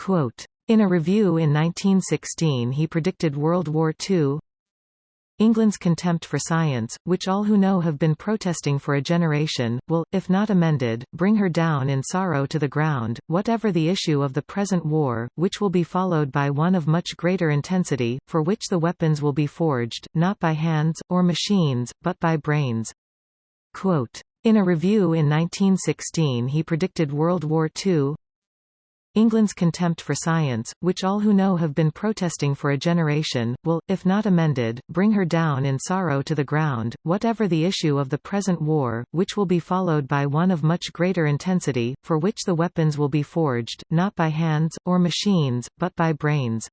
Quote, in a review in 1916 he predicted World War II, England's contempt for science, which all who know have been protesting for a generation, will, if not amended, bring her down in sorrow to the ground, whatever the issue of the present war, which will be followed by one of much greater intensity, for which the weapons will be forged, not by hands, or machines, but by brains. Quote, in a review in 1916 he predicted World War II, England's contempt for science, which all who know have been protesting for a generation, will, if not amended, bring her down in sorrow to the ground, whatever the issue of the present war, which will be followed by one of much greater intensity, for which the weapons will be forged, not by hands, or machines, but by brains.